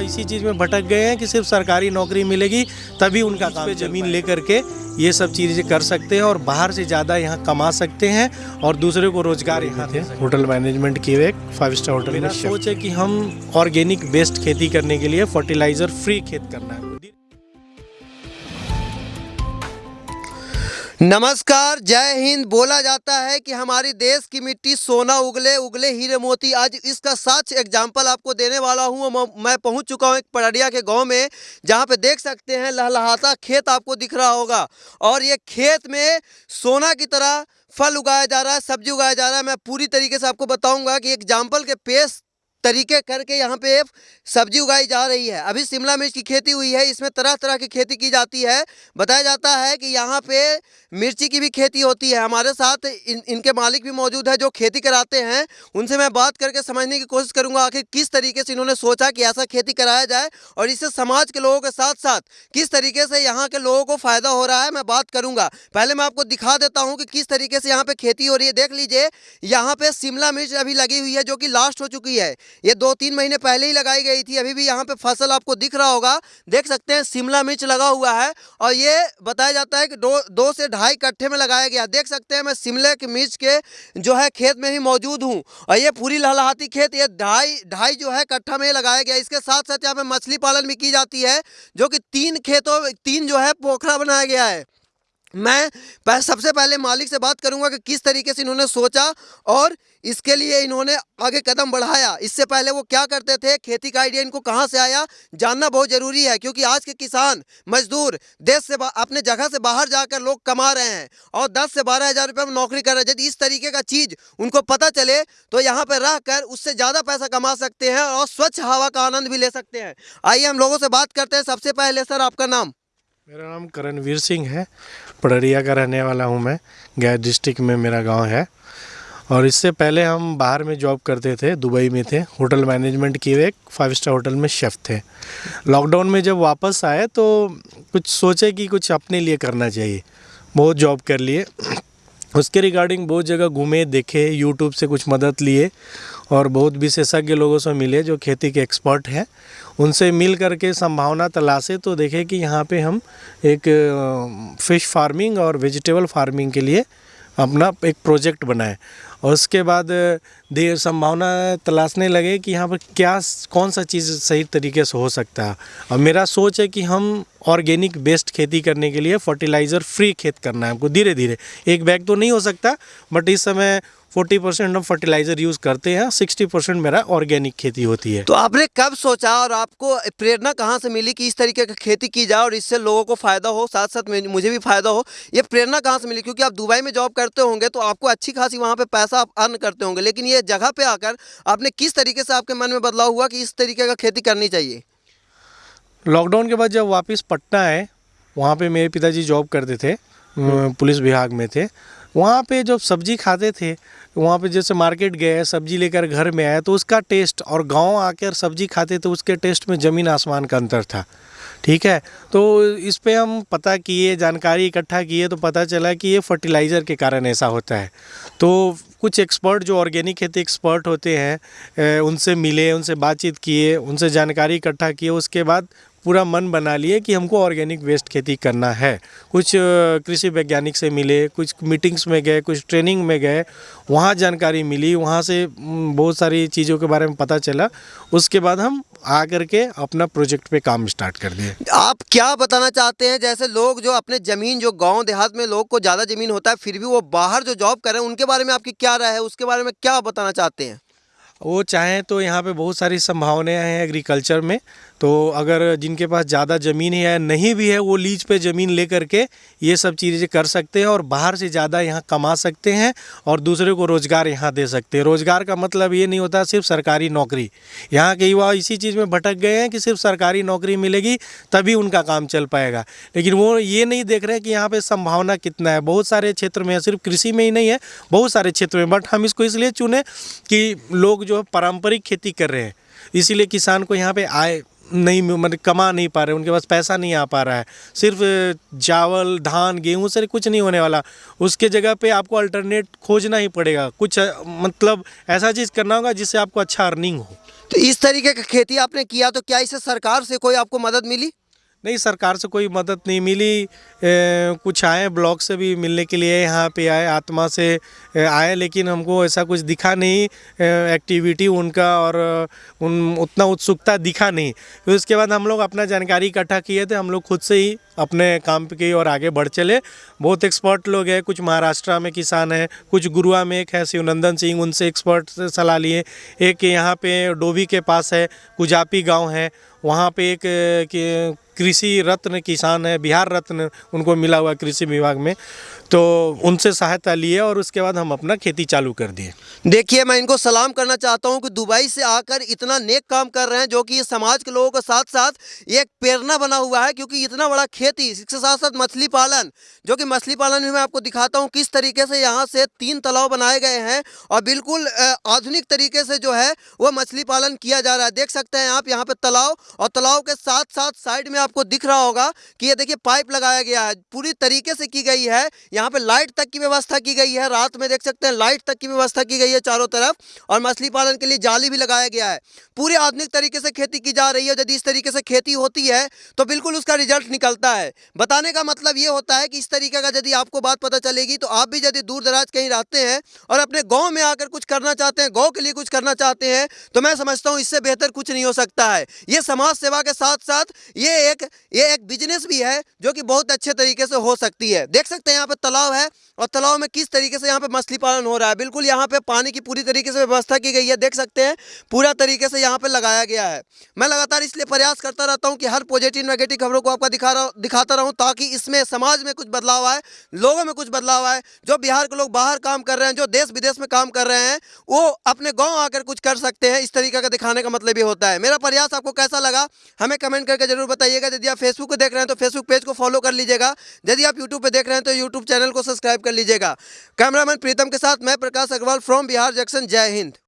इसी चीज़ में भटक गए हैं कि सिर्फ़ सरकारी नौकरी मिलेगी तभी उनका काम पे ज़मीन ले करके ये सब चीज़ें कर सकते हैं और बाहर से ज़्यादा यहाँ कमा सकते हैं और दूसरे को रोज़गार यहाँ थे होटल मैनेजमेंट किए हुए एक फाइव स्टार होटल में सोच है कि हम ऑर्गेनिक बेस्ड खेती करने के लिए फर्टिलाइज़र फ्री खेत करना है। नमस्कार, जय हिंद। बोला जाता है कि हमारी देश की मिट्टी सोना, उगले उगले हीरे मोती। आज इसका साक्ष एग्ज़ाम्पल आपको देने वाला हूँ। मैं- पहुँच चुका हूँ एक पड़िया के गाँव में, जहाँ पे देख सकते हैं लहलहाता खेत आपको दिख रहा होगा। और ये खेत में सोना की तरह फल उगाया जा रहा है, सब्ज़ी उगाया जा रहा है। मैं पूरी तरीके से आपको बताऊँगा कि एग्ज़ाम्पल के पेश तरीके करके यहाँ पे सब्ज़ी उगाई जा रही है। अभी शिमला मिर्च की खेती हुई है, इसमें तरह तरह की खेती की जाती है। बताया जाता है कि यहाँ पे मिर्ची की भी खेती होती है। हमारे साथ इन, इनके मालिक भी मौजूद है जो खेती कराते हैं। उनसे मैं बात करके समझने की कोशिश करूँगा आखिर किस तरीके से इन्होंने सोचा कि ऐसा खेती कराया जाए और इससे समाज के लोगों के साथ साथ किस तरीके से यहाँ के लोगों को फ़ायदा हो रहा है मैं बात करूँगा। पहले मैं आपको दिखा देता हूँ कि किस तरीके से यहाँ पर खेती हो रही है। देख लीजिए, यहाँ पे शिमला मिर्च अभी लगी हुई है जो कि लास्ट हो चुकी है। ये दो तीन महीने पहले ही लगाई गई थी, अभी भी यहाँ पे फ़सल आपको दिख रहा होगा। देख सकते हैं, शिमला मिर्च लगा हुआ है और ये बताया जाता है कि दो दो से ढाई कट्ठे में लगाया गया। देख सकते हैं, मैं शिमले के मिर्च के जो है खेत में ही मौजूद हूँ और ये पूरी लहलाहाती खेत, ये ढाई ढाई जो है कट्ठा में लगाया गया। इसके साथ साथ यहाँ पे मछली पालन भी की जाती है, जो कि तीन खेतों तीन जो है पोखरा बनाया गया है। मैं सबसे पहले मालिक से बात करूँगा कि किस तरीके से इन्होंने सोचा और इसके लिए इन्होंने आगे कदम बढ़ाया। इससे पहले वो क्या करते थे? खेती का आइडिया इनको कहाँ से आया? जानना बहुत ज़रूरी है, क्योंकि आज के किसान, मजदूर, देश से अपने जगह से बाहर जाकर लोग कमा रहे हैं और 10 से बारह हज़ार रुपये में नौकरी कर रहे हैं। यदि इस तरीके का चीज़ उनको पता चले तो यहाँ पर रह कर उससे ज़्यादा पैसा कमा सकते हैं और स्वच्छ हवा का आनंद भी ले सकते हैं। आइए हम लोगों से बात करते हैं। सबसे पहले सर, आपका नाम? मेरा नाम करणवीर सिंह है। पड़रिया का रहने वाला हूँ मैं। गया डिस्ट्रिक्ट में मेरा गाँव है। और इससे पहले हम बाहर में जॉब करते थे, दुबई में थे। होटल मैनेजमेंट किए हुए एक फाइव स्टार होटल में शेफ़ थे। लॉकडाउन में जब वापस आए तो कुछ सोचे कि कुछ अपने लिए करना चाहिए। बहुत जॉब कर लिए। उसके रिगार्डिंग बहुत जगह घूमे, देखे यूट्यूब से कुछ मदद लिए और बहुत विशेषज्ञ लोगों से मिले जो खेती के एक्सपर्ट हैं। उनसे मिल करके संभावना तलाशे तो देखे कि यहाँ पे हम एक फ़िश फ़ार्मिंग और वेजिटेबल फ़ार्मिंग के लिए अपना एक प्रोजेक्ट बनाए। और उसके बाद देर संभावना तलाशने लगे कि यहाँ पर क्या, कौन सा चीज़ सही तरीके से हो सकता है। और मेरा सोच है कि हम ऑर्गेनिक बेस्ड खेती करने के लिए फर्टिलाइज़र फ्री खेत करना है हमको धीरे धीरे एक बैग तो नहीं हो सकता, बट इस समय फोर्टी परसेंट हम फर्टिलाइज़र यूज़ करते हैं सिक्सटी परसेंट मेरा ऑर्गेनिक खेती होती है। तो आपने कब सोचा और आपको प्रेरणा कहाँ से मिली कि इस तरीके की खेती की जाए और इससे लोगों को फ़ायदा हो साथ साथ मुझे भी फ़ायदा हो? ये प्रेरणा कहाँ से मिली? क्योंकि आप दुबई में जॉब करते होंगे तो आपको अच्छी खासी वहाँ पर पैसा आप अर्न करते होंगे लेकिन ये जगह पर आकर आपने किस तरीके से आपके मन में बदलाव हुआ कि इस तरीके का खेती करनी चाहिए? लॉकडाउन के बाद जब वापस पटना आए वहाँ पे मेरे पिताजी जॉब करते थे पुलिस विभाग में थे। वहाँ पे जब सब्ज़ी खाते थे, वहाँ पे जैसे मार्केट गए सब्ज़ी लेकर घर में आए तो उसका टेस्ट और गाँव आकर सब्ज़ी खाते तो उसके टेस्ट में ज़मीन आसमान का अंतर था। ठीक है? तो इस पर हम पता किए, जानकारी इकट्ठा किए तो पता चला कि ये फर्टिलाइज़र के कारण ऐसा होता है। तो कुछ एक्सपर्ट जो ऑर्गेनिक खेती एक्सपर्ट होते हैं उनसे मिले, उनसे बातचीत किए, उनसे जानकारी इकट्ठा किए, उसके बाद पूरा मन बना लिए कि हमको ऑर्गेनिक वेस्ट खेती करना है। कुछ कृषि वैज्ञानिक से मिले कुछ मीटिंग्स में गए कुछ ट्रेनिंग में गए वहाँ जानकारी मिली वहाँ से बहुत सारी चीज़ों के बारे में पता चला। उसके बाद हम आ करके अपना प्रोजेक्ट पे काम स्टार्ट कर दिए। आप क्या बताना चाहते हैं? जैसे लोग जो अपने ज़मीन जो गाँव देहात में लोग को ज़्यादा ज़मीन होता है फिर भी वो बाहर जो जॉब कर रहे हैं उनके बारे में आपकी क्या राय है? उसके बारे में क्या बताना चाहते हैं? वो चाहें तो यहाँ पे बहुत सारी संभावनाएँ हैं एग्रीकल्चर में। तो अगर जिनके पास ज़्यादा ज़मीन है नहीं भी है, वो लीज पे ज़मीन ले करके ये सब चीज़ें कर सकते हैं और बाहर से ज़्यादा यहाँ कमा सकते हैं और दूसरे को रोज़गार यहाँ दे सकते हैं। रोज़गार का मतलब ये नहीं होता सिर्फ़ सरकारी नौकरी। यहाँ के युवा इसी चीज़ में भटक गए हैं कि सिर्फ़ सरकारी नौकरी मिलेगी, तभी उनका काम चल पाएगा। लेकिन वो ये नहीं देख रहे हैं कि यहाँ पर संभावना कितना है। बहुत सारे क्षेत्र में सिर्फ़ कृषि में ही नहीं है, बहुत सारे क्षेत्र में, बट हम इसको इसलिए चुने कि लोग जो है पारंपरिक खेती कर रहे हैं। इसीलिए किसान को यहाँ पे आए नहीं मतलब कमा नहीं पा रहे, उनके पास पैसा नहीं आ पा रहा है। सिर्फ़ चावल, धान, गेहूँ से कुछ नहीं होने वाला। उसके जगह पे आपको अल्टरनेट खोजना ही पड़ेगा। कुछ मतलब ऐसा चीज़ करना होगा जिससे आपको अच्छा अर्निंग हो। तो इस तरीके की खेती आपने किया तो क्या इसे सरकार से कोई आपको मदद मिली? नहीं सरकार से कोई मदद नहीं मिली। ए, कुछ आए ब्लॉक से भी मिलने के लिए यहाँ पे आए आत्मा से आए लेकिन हमको ऐसा कुछ दिखा नहीं। एक्टिविटी उनका और उन उतना उत्सुकता दिखा नहीं। फिर उसके बाद हम लोग अपना जानकारी इकट्ठा किए थे हम लोग खुद से ही अपने काम की और आगे बढ़ चले। बहुत एक्सपर्ट लोग हैं कुछ महाराष्ट्र में किसान हैं कुछ गुरुआ में एक है शिवनंदन सिंह उनसे एक्सपर्ट सलाह लिए। एक यहाँ पे डोभी के पास है कुजापी गाँव है वहाँ पे एक कृषि रत्न किसान है, बिहार रत्न उनको मिला हुआ कृषि विभाग में तो उनसे सहायता लिए और उसके बाद हम अपना खेती चालू कर दिए। देखिए, मैं इनको सलाम करना चाहता हूँ कि दुबई से आकर इतना नेक काम कर रहे हैं जो कि समाज के लोगों के साथ साथ एक प्रेरणा बना हुआ है, क्योंकि इतना बड़ा खेती, इसके साथ साथ मछली पालन, जो कि मछली पालन भी मैं आपको दिखाता हूँ किस तरीके से यहाँ से तीन तालाब बनाए गए हैं और बिल्कुल आधुनिक तरीके से जो है वो मछली पालन किया जा रहा है। देख सकते हैं आप यहाँ पे तालाब और तालाब के साथ साथ साइड में आपको दिख रहा होगा कि ये देखिए पाइप लगाया गया है। पूरी तरीके से की गई है। यहाँ पे लाइट तक की व्यवस्था की गई है। रात में देख सकते हैं लाइट तक की व्यवस्था की गई है चारों तरफ़ और मछली पालन के लिए जाली भी लगाया गया है। पूरे आधुनिक तरीके से खेती की जा रही है। यदि इस तरीके से खेती होती है तो बिल्कुल उसका रिज़ल्ट निकलता है। बताने का मतलब ये होता है कि इस तरीके का यदि आपको बात पता चलेगी तो आप भी यदि दूर दराज कहीं रहते हैं और अपने गाँव में आकर कुछ करना चाहते हैं, गाँव के लिए कुछ करना चाहते हैं तो मैं समझता हूँ इससे बेहतर कुछ नहीं हो सकता है। ये समाज सेवा के साथ साथ ये एक ये एक बिज़नेस भी है जो कि बहुत अच्छे तरीके से हो सकती है। देख सकते हैं यहाँ पर तालाब है और तालाब में किस तरीके से यहाँ पे मछली पालन हो रहा है? बिल्कुल यहाँ पे पानी की पूरी तरीके से व्यवस्था की गई है। देख सकते हैं, पूरा तरीके से यहाँ पे लगाया गया है। मैं लगातार इसलिए प्रयास करता रहता हूँ कि हर पॉजिटिव नेगेटिव खबरों को आपका दिखा रहा दिखाता रहूँ ताकि इसमें समाज में कुछ बदलाव आए, लोगों में कुछ बदलाव आए। जो बिहार के लोग बाहर काम कर रहे हैं, जो देश विदेश में काम कर रहे हैं, वो अपने गाँव आकर कुछ कर सकते हैं। इस तरीके का दिखाने का मतलब ये होता है। मेरा प्रयास आपको कैसा लगा, हमें कमेंट करके ज़रूर बताइएगा। यदि आप फेसबुक को देख रहे हैं तो फेसबुक पेज को फॉलो कर लीजिएगा। यदि आप यूट्यूब पर देख रहे हैं तो यूट्यूब चैनल को सब्सक्राइब कर लीजिएगा। कैमरामैन प्रीतम के साथ मैं प्रकाश अग्रवाल फ्रॉम बिहार जंक्शन जय हिंद।